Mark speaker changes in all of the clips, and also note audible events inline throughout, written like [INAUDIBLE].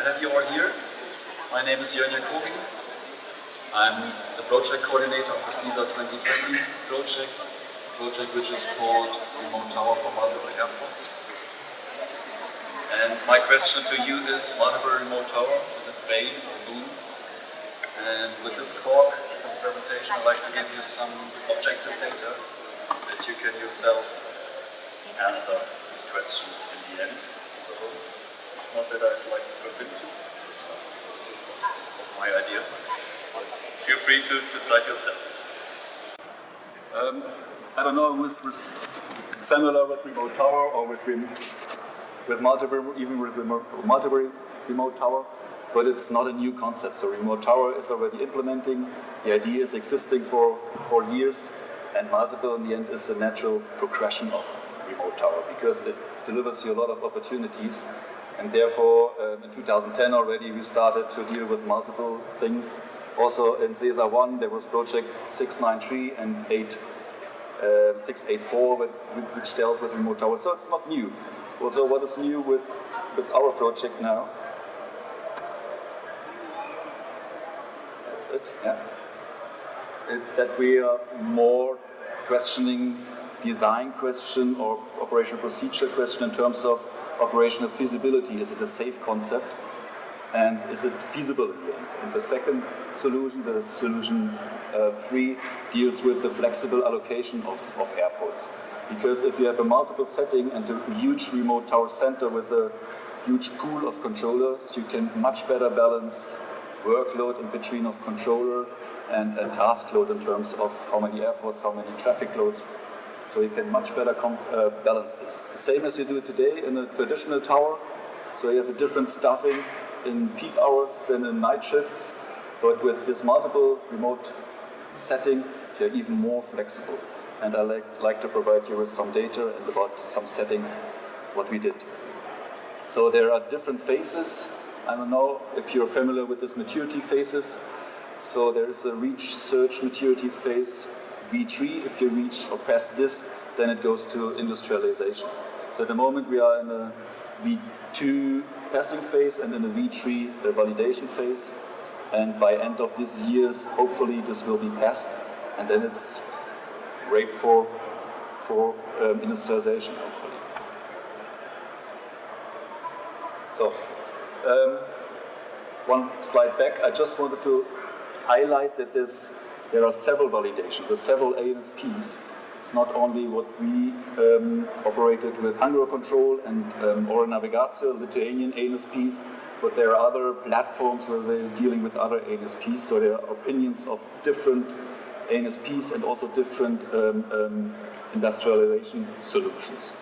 Speaker 1: to have you all here. My name is Jörn Jakobi. I'm the project coordinator of the SESAR 2020 project, project which is called Remote Tower for Multiple Airports. And my question to you is, multiple remote tower, is it bane or Boon? And with this talk, this presentation, I'd like to give you some objective data that you can yourself answer this question in the end. It's not that I'd like to convince you, of my idea, but feel free to decide yourself. Um, I don't know who's familiar with remote tower or with with multiple, even with multiple remote tower, but it's not a new concept. So remote tower is already implementing. The idea is existing for, for years, and multiple in the end is a natural progression of remote tower because it delivers you a lot of opportunities. And therefore, um, in 2010 already, we started to deal with multiple things. Also in SESAR 1, there was project 693 and 8, uh, 684, which dealt with remote towers. So it's not new. Also, what is new with, with our project now? That's it, yeah. It, that we are more questioning design question or operational procedure question in terms of operational feasibility. Is it a safe concept? And is it feasible in the end? And the second solution, the solution uh, three, deals with the flexible allocation of, of airports. Because if you have a multiple setting and a huge remote tower center with a huge pool of controllers, you can much better balance workload in between of controller and, and task load in terms of how many airports, how many traffic loads. So you can much better uh, balance this. The same as you do today in a traditional tower. So you have a different staffing in peak hours than in night shifts. But with this multiple remote setting, you're even more flexible and I like, like to provide you with some data and about some setting what we did. So there are different phases. I don't know if you're familiar with this maturity phases. So there is a reach search maturity phase, V3. If you reach or pass this, then it goes to industrialization. So at the moment we are in a V2 passing phase and in a V3 validation phase. And by end of this year, hopefully this will be passed. And then it's rate for, for um, industrialization, hopefully. So, um, one slide back, I just wanted to highlight that this, there are several validations, there are several ANSPs. It's not only what we um, operated with Control and um, Oro Navigacija, Lithuanian ANSPs, but there are other platforms where they're dealing with other ANSPs, so there are opinions of different ANSPs and also different um, um, industrialization solutions.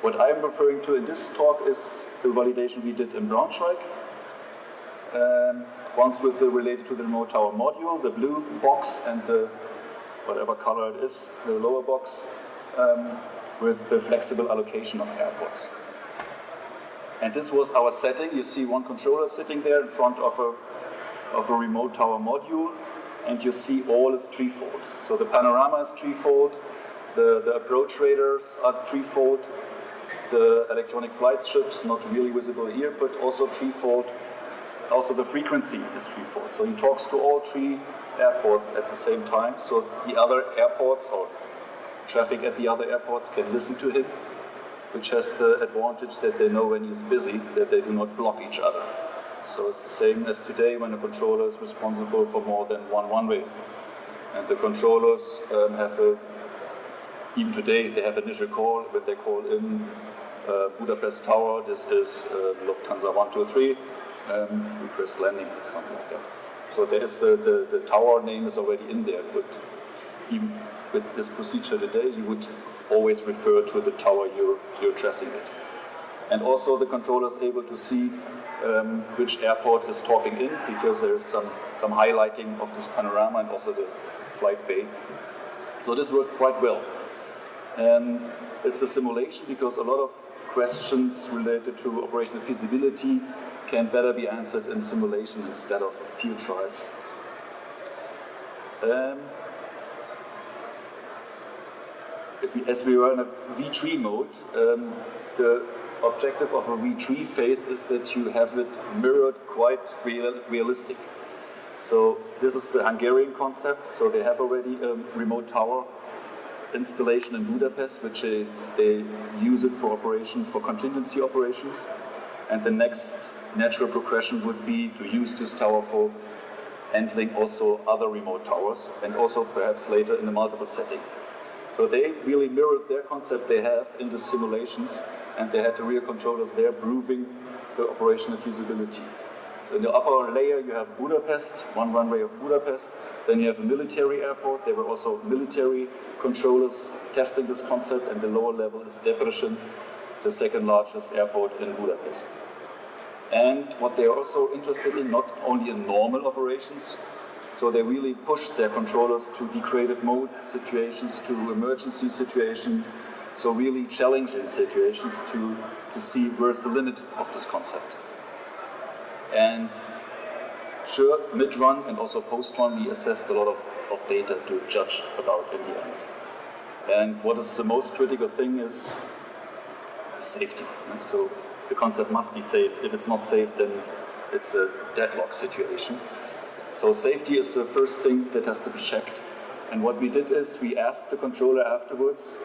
Speaker 1: What I'm referring to in this talk is the validation we did in Braunschweig. Um, once with the related to the remote tower module, the blue box and the whatever color it is, the lower box, um, with the flexible allocation of airports. And this was our setting. You see one controller sitting there in front of a, of a remote tower module and you see all is threefold. So the panorama is threefold, the, the approach radars are threefold, the electronic flight strips, not really visible here, but also threefold. Also the frequency is threefold. So he talks to all three airports at the same time, so the other airports or traffic at the other airports can listen to him, which has the advantage that they know when he's busy, that they do not block each other. So it's the same as today when a controller is responsible for more than one runway. And the controllers um, have a, even today, they have an initial call, when they call in uh, Budapest Tower, this is uh, Lufthansa 123, um, request landing, something like that. So there is uh, the, the tower name is already in there, but even with this procedure today, you would always refer to the tower you're, you're addressing it. And also the controller is able to see um, which airport is talking in because there is some, some highlighting of this panorama and also the flight bay. So this worked quite well. And it's a simulation because a lot of questions related to operational feasibility can better be answered in simulation instead of field trials. Um, as we were in a V3 mode, um, the objective of a V3 phase is that you have it mirrored quite real, realistic. So this is the Hungarian concept. So they have already a remote tower installation in Budapest, which they, they use it for operations, for contingency operations. And the next natural progression would be to use this tower for handling also other remote towers and also perhaps later in a multiple setting. So they really mirrored their concept they have in the simulations and they had the real controllers there proving the operational feasibility. So in the upper layer you have Budapest, one runway of Budapest, then you have a military airport, there were also military controllers testing this concept and the lower level is Debrecen, the second largest airport in Budapest. And what they are also interested in, not only in normal operations, so they really push their controllers to degraded mode situations, to emergency situations, so really challenging situations to, to see where's the limit of this concept. And sure, mid-run and also post-run, we assessed a lot of, of data to judge about in the end. And what is the most critical thing is safety. So the concept must be safe. If it's not safe, then it's a deadlock situation. So safety is the first thing that has to be checked. And what we did is we asked the controller afterwards,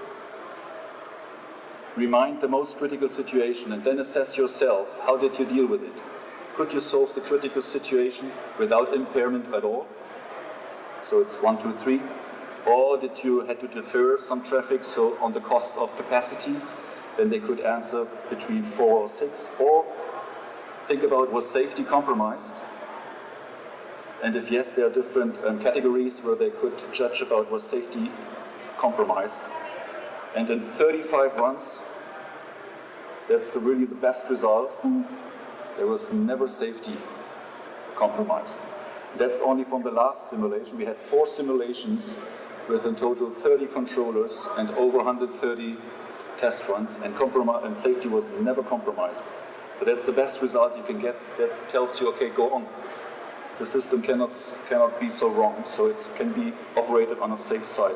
Speaker 1: remind the most critical situation and then assess yourself, how did you deal with it? Could you solve the critical situation without impairment at all? So it's one, two, three. Or did you had to defer some traffic, so on the cost of capacity, then they could answer between four or six. Or think about was safety compromised? And if yes, there are different um, categories where they could judge about was safety compromised. And in 35 runs, that's really the best result. There was never safety compromised. That's only from the last simulation. We had four simulations with in total 30 controllers and over 130 test runs, and, and safety was never compromised. But that's the best result you can get. That tells you, okay, go on. The system cannot, cannot be so wrong, so it can be operated on a safe side.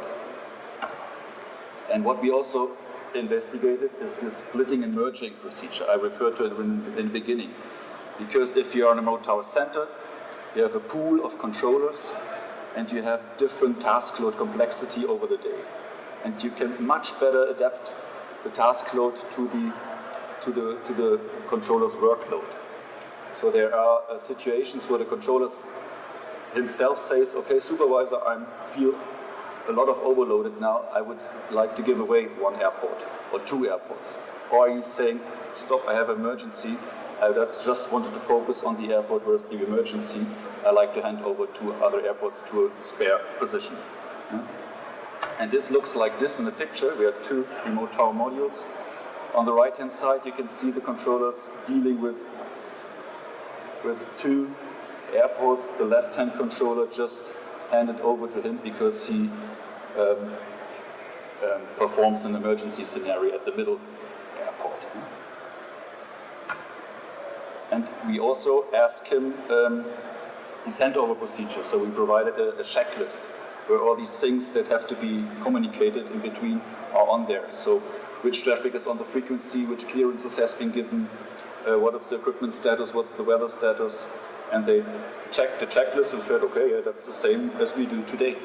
Speaker 1: And what we also investigated is this splitting and merging procedure. I referred to it in, in the beginning. Because if you are in a remote tower center, you have a pool of controllers and you have different task load complexity over the day. And you can much better adapt the task load to the, to the, to the controller's workload. So there are uh, situations where the controller himself says, okay, supervisor, I feel a lot of overloaded now, I would like to give away one airport or two airports. Or he's saying, stop, I have emergency, I just wanted to focus on the airport where's the emergency, I like to hand over to other airports to a spare position. Yeah? And this looks like this in the picture. We have two remote tower modules. On the right hand side you can see the controllers dealing with, with two airports. The left hand controller just handed over to him because he um, um, performs an emergency scenario at the middle airport. And we also ask him um, his handover procedure. So we provided a, a checklist where all these things that have to be communicated in between are on there. So which traffic is on the frequency, which clearances has been given, uh, what is the equipment status, what the weather status, and they checked the checklist and said, okay, yeah, that's the same as we do today.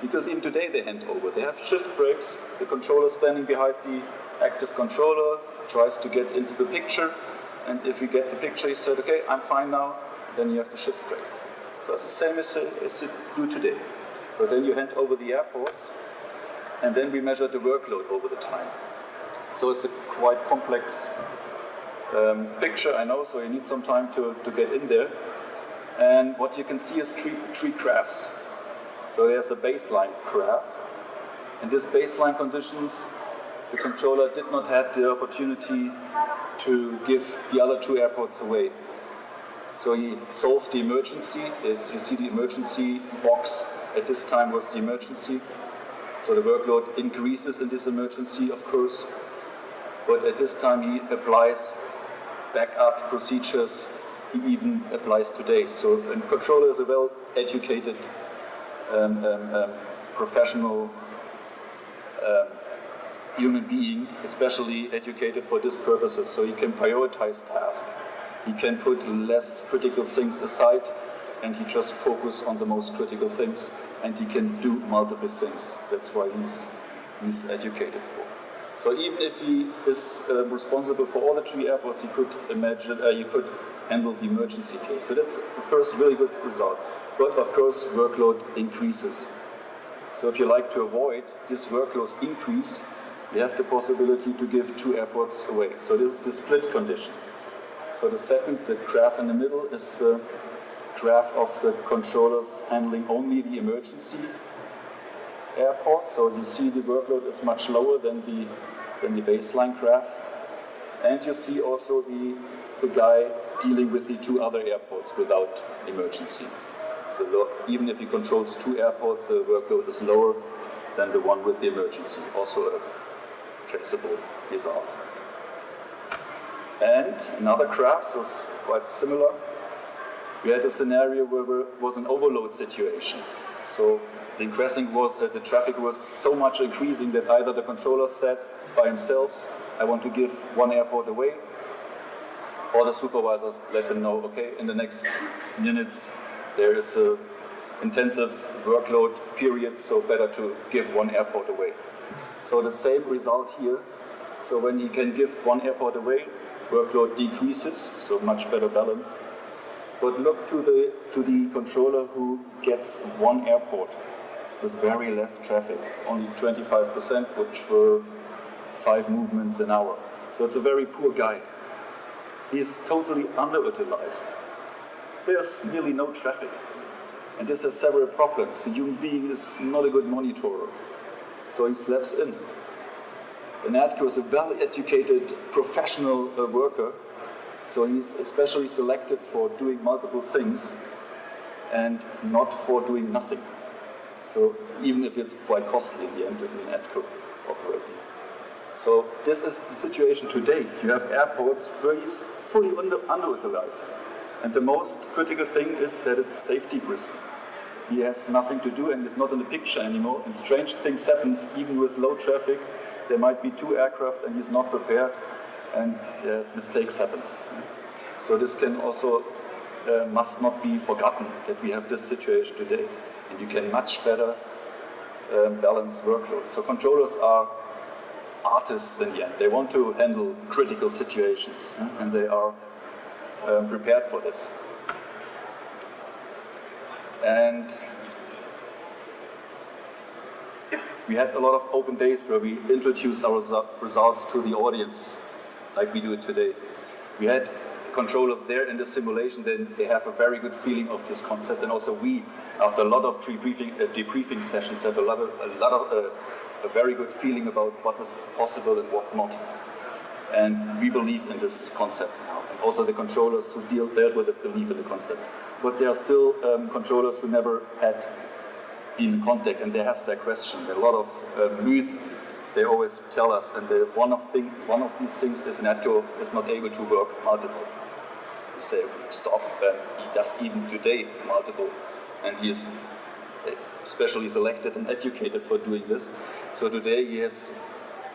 Speaker 1: Because even today they hand over. They have shift breaks, the controller standing behind the active controller, tries to get into the picture, and if you get the picture, he said, okay, I'm fine now, then you have the shift break. So it's the same as, as you do today. So then you hand over the airports, and then we measure the workload over the time. So it's a quite complex um, picture, I know, so you need some time to, to get in there. And what you can see is three, three graphs. So there's a baseline graph. In this baseline conditions, the controller did not have the opportunity to give the other two airports away. So he solved the emergency. There's, you see the emergency box at this time was the emergency. So the workload increases in this emergency, of course. But at this time he applies backup procedures he even applies today. So a controller is a well-educated um, um, um, professional um, human being, especially educated for these purposes, so he can prioritize tasks. He can put less critical things aside and he just focus on the most critical things and he can do multiple things. That's why he's, he's educated for. So even if he is uh, responsible for all the three airports, he could imagine, uh, he could handle the emergency case. So that's the first really good result. But of course, workload increases. So if you like to avoid this workload increase, you have the possibility to give two airports away. So this is the split condition. So the second, the graph in the middle, is the graph of the controllers handling only the emergency airport. So you see the workload is much lower than the, than the baseline graph. And you see also the, the guy dealing with the two other airports without emergency. So even if he controls two airports, the workload is lower than the one with the emergency. Also a traceable result. And another graph, was quite similar. We had a scenario where there was an overload situation. So the increasing was uh, the traffic was so much increasing that either the controller said by himself, I want to give one airport away, or the supervisors let him know, okay, in the next minutes there is a intensive workload period, so better to give one airport away. So the same result here. So when you can give one airport away, workload decreases, so much better balance. But look to the, to the controller who gets one airport with very less traffic, only 25%, which were five movements an hour. So it's a very poor guy. He is totally underutilized. There's nearly no traffic. And this has several problems. The human being is not a good monitor, so he slaps in. And Atco is a well-educated professional uh, worker, so he's especially selected for doing multiple things and not for doing nothing. So even if it's quite costly in the end in ATCO operating. So this is the situation today. You have airports where he's fully under, underutilized. And the most critical thing is that it's safety risk. He has nothing to do and he's not in the picture anymore. And strange things happens even with low traffic. There might be two aircraft and he's not prepared and uh, mistakes happens. So this can also uh, must not be forgotten that we have this situation today and you can much better um, balance workloads. So controllers are artists in the end. They want to handle critical situations and they are um, prepared for this. And we had a lot of open days where we introduced our results to the audience, like we do it today. We had controllers there in the simulation, then they have a very good feeling of this concept. And also we, after a lot of debriefing, uh, debriefing sessions, have a lot of, a, lot of uh, a very good feeling about what is possible and what not. And we believe in this concept now. And also the controllers who deal, dealt with it believe in the concept. But there are still um, controllers who never had in contact and they have their question. There are a lot of uh, myth they always tell us, and the, one, of thing, one of these things is NATCO is not able to work multiple. You say, stop, and he does even today multiple, and he is specially selected and educated for doing this. So today he has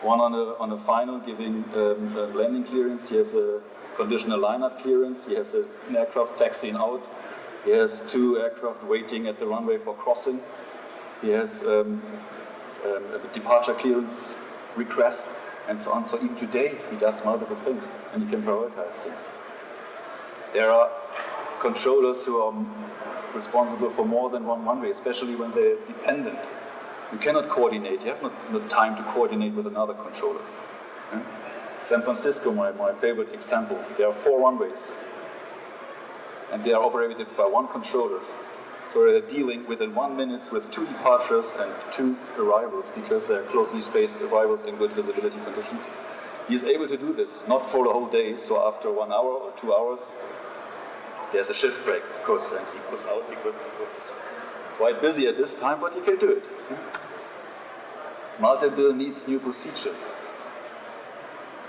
Speaker 1: one on a, on a final giving um, a landing clearance, he has a conditional lineup clearance, he has an aircraft taxiing out, he has two aircraft waiting at the runway for crossing, he has um, um, a departure clearance request, and so on. So even today he does multiple things and he can prioritize things. There are controllers who are responsible for more than one runway, especially when they're dependent. You cannot coordinate, you have not, no time to coordinate with another controller. San Francisco, my, my favorite example, there are four runways and they are operated by one controller. So they're dealing within one minute with two departures and two arrivals because they're closely spaced arrivals in good visibility conditions. He's able to do this, not for the whole day, so after one hour or two hours, there's a shift break, of course, and he goes out because he was quite busy at this time, but he can do it. Multiple needs new procedure.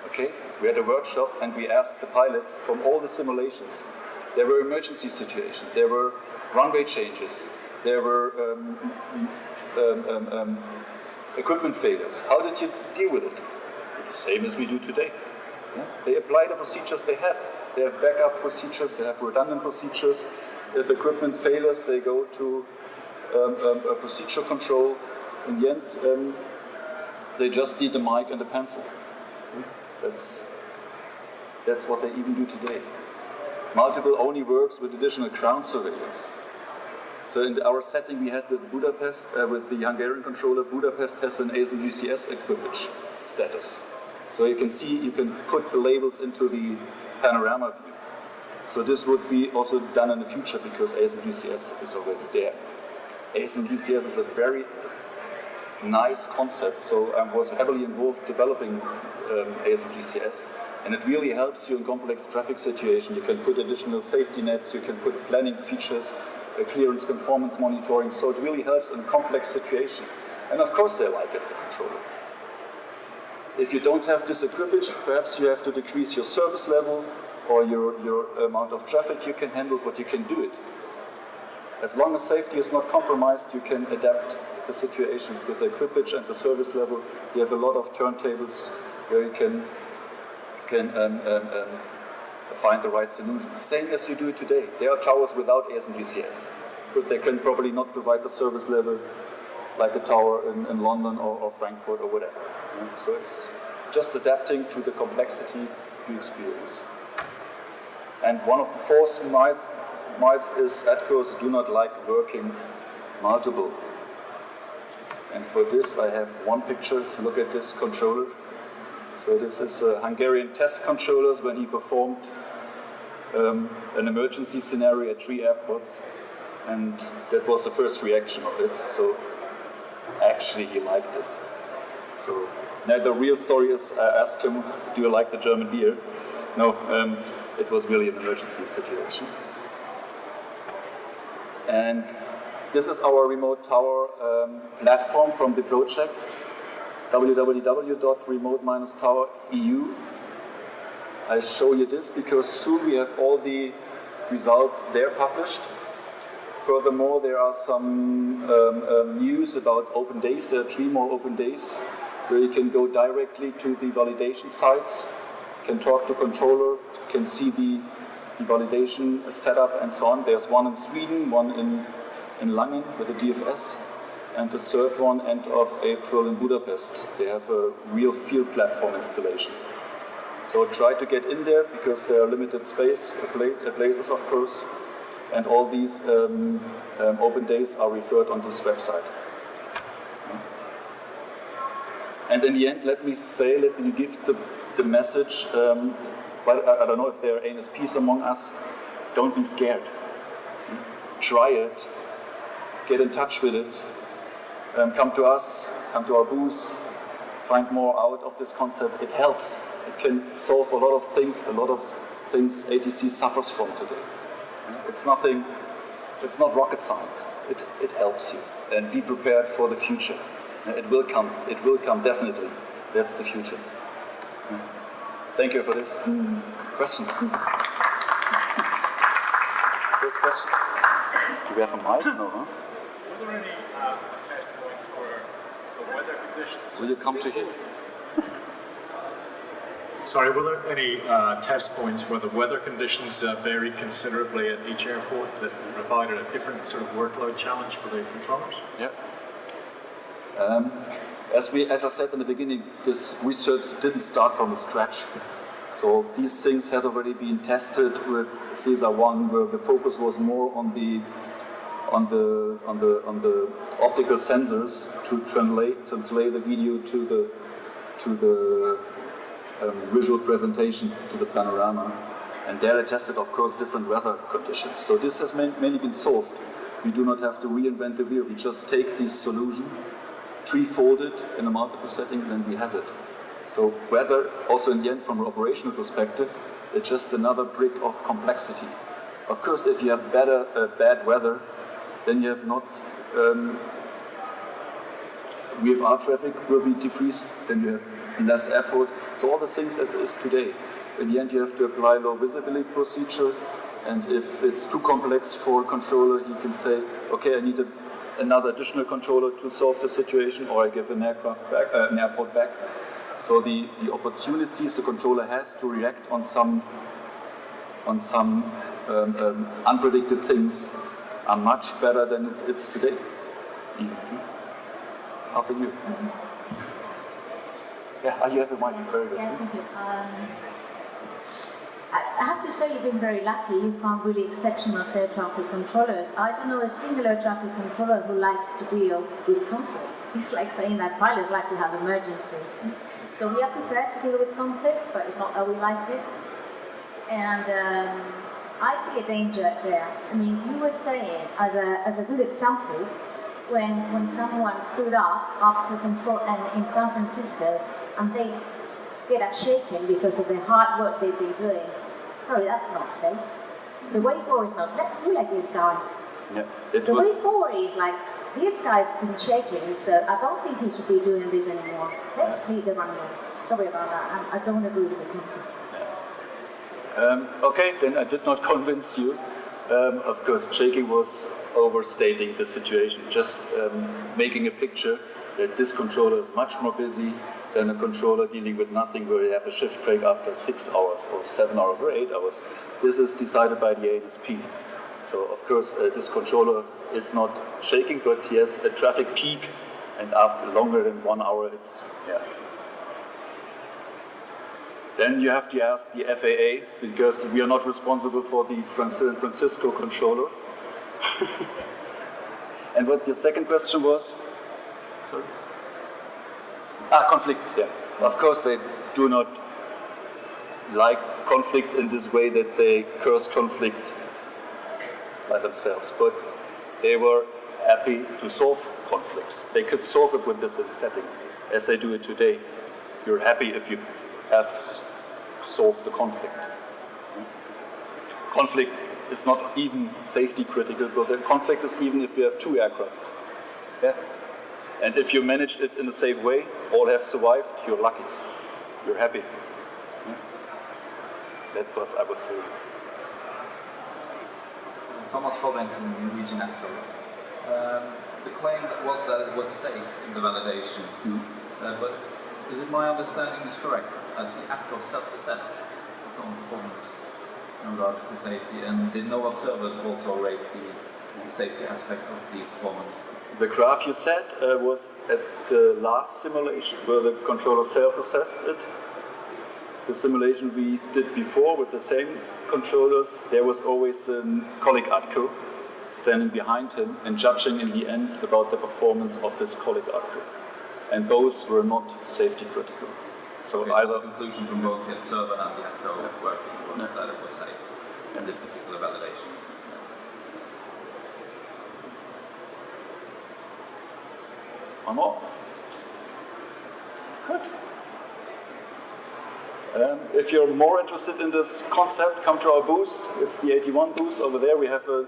Speaker 1: Okay, we had a workshop and we asked the pilots from all the simulations. There were emergency situations, there were runway changes, there were um, um, um, um equipment failures. How did you deal with it? The same as we do today. Yeah? They apply the procedures they have. They have backup procedures, they have redundant procedures. If equipment fails, they go to um, um, a procedure control. In the end, um, they just need a mic and a pencil. That's, that's what they even do today. Multiple only works with additional ground surveillance. So in our setting we had with Budapest, uh, with the Hungarian controller, Budapest has an ASMGCS equipage status. So you can see, you can put the labels into the panorama view. So this would be also done in the future because ASMGCS is already there. ASMGCS is a very nice concept, so I was heavily involved developing um, ASMGCS and it really helps you in complex traffic situations. You can put additional safety nets, you can put planning features, uh, clearance conformance monitoring, so it really helps in complex situation. And of course they like it, the controller. If you don't have this equipage, perhaps you have to decrease your service level or your, your amount of traffic you can handle, but you can do it. As long as safety is not compromised, you can adapt the situation with the equipage and the service level. You have a lot of turntables where you can, can um, um, um, find the right solution. Same as you do today. There are towers without ASMGCS, but they can probably not provide the service level like a tower in, in London or, or, Frankfurt or whatever. Yeah? So it's just adapting to the complexity you experience. And one of the fourth myth, myth is ATCOs do not like working multiple. And for this I have one picture, look at this controller. So this is a Hungarian test controllers when he performed um, an emergency scenario at three airports and that was the first reaction of it. So actually he liked it. So now the real story is I asked him, do you like the German beer? No, um, it was really an emergency situation. And this is our remote tower um, platform from the project, www.remote-tower.eu. I show you this because soon we have all the results there published. Furthermore, there are some um, um, news about open days, are three more open days, where you can go directly to the validation sites, can talk to controller, can see the, the validation setup and so on. There's one in Sweden, one in, in Langen with the DFS, and the third one end of April in Budapest. They have a real field platform installation. So try to get in there because there are limited space places, of course, and all these um, um, open days are referred on this website. And in the end, let me say, let me give the, the message um, but I, I don't know if there are ANSPs among us, don't be scared. Try it, get in touch with it, um, come to us, come to our booth, find more out of this concept. It helps. It can solve a lot of things, a lot of things ATC suffers from today. It's nothing, it's not rocket science. It, it helps you. And be prepared for the future. It will come, it will come definitely. That's the future. Thank you for this. Mm. Questions? First question. Do we have a mic? No, huh?
Speaker 2: Were there any uh, test points for the weather conditions?
Speaker 1: Will you come to here? [LAUGHS]
Speaker 2: Sorry, were there any uh, test points where the weather conditions uh, varied considerably at each airport that provided a different sort of workload challenge for the controllers?
Speaker 1: Yeah. Um, as, we, as I said in the beginning, this research didn't start from scratch. So these things had already been tested with SESAR 1, where the focus was more on the on the on the on the optical sensors to translate translate the video to the to the um, visual presentation to the panorama. And there I tested, of course, different weather conditions. So this has mainly been solved. We do not have to reinvent the wheel. We just take this solution tree-folded in a multiple setting, then we have it. So weather, also in the end, from an operational perspective, it's just another brick of complexity. Of course, if you have better, uh, bad weather, then you have not, um, VFR traffic will be decreased, then you have less effort. So all the things as is today. In the end, you have to apply low visibility procedure, and if it's too complex for a controller, he can say, okay, I need a another additional controller to solve the situation, or I give an aircraft back, uh, an airport back. So the, the opportunities the controller has to react on some on some um, um, unpredicted things are much better than it, it's today. Even. Nothing new. Yeah, ah, you have a mic. Very good.
Speaker 3: Yeah, thank you. Um, I have to say you've been very lucky. You found really exceptional air traffic controllers. I don't know a single air traffic controller who likes to deal with conflict. It's like saying that pilots like to have emergencies. So we are prepared to deal with conflict, but it's not how we like it. And um, I see a danger there. I mean, you were saying, as a, as a good example, when, when someone stood up after control and in San Francisco and they get up shaken because of the hard work they've been doing. Sorry, that's not safe. The way forward is not, let's do like this guy.
Speaker 1: Yeah, it
Speaker 3: The
Speaker 1: was.
Speaker 3: way forward is like, this guy's been shaking, so I don't think he should be doing this anymore. Let's play the runway. Sorry about that, I, I don't agree with the concept.
Speaker 1: Um, okay, then I did not [LAUGHS] convince you. Um, of course, shaking was overstating the situation, just um, making a picture that this controller is much more busy than a controller dealing with nothing where you have a shift break after six hours or seven hours or eight hours. This is decided by the ANSP. So, of course, uh, this controller is not shaking, but he has a traffic peak, and after longer than one hour, it's, yeah, then you have to ask the FAA because we are not responsible for the San Francisco controller. [LAUGHS] and what your second question was? Sorry? Ah, conflict, yeah. Of course, they do not like conflict in this way that they curse conflict by themselves, but they were happy to solve conflicts. They could solve it with this setting, as they do it today. You're happy if you have solved the conflict. Conflict is not even safety critical, but the conflict is even if you have two aircraft. Yeah? And if you managed it in a safe way, all have survived, you're lucky. You're happy. Yeah? That was I was saying.
Speaker 4: Thomas Robinson, Norwegian Ethical. Um, the claim that was that it was safe in the validation, uh, but is it my understanding is correct that the ATCO self-assessed its own performance in regards to safety, and did no observers also rate the safety aspect of the performance?
Speaker 1: The graph you said uh, was at the last simulation where the controller self-assessed it. The simulation we did before with the same controllers, there was always a colleague ATCO standing behind him and judging in the end about the performance of his colleague ATCO. And both were not safety critical. So
Speaker 4: Okay, so
Speaker 1: either
Speaker 4: the conclusion from both the observer and the ATCO working was
Speaker 1: Yeah.
Speaker 4: that it was safe in the particular validation.
Speaker 1: One more. Good. Um, if you're more interested in this concept, come to our booth. It's the 81 booth over there. We have a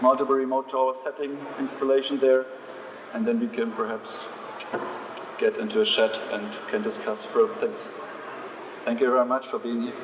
Speaker 1: multiple remote tower setting installation there, and then we can perhaps get into a chat and can discuss further things. Thank you very much for being here.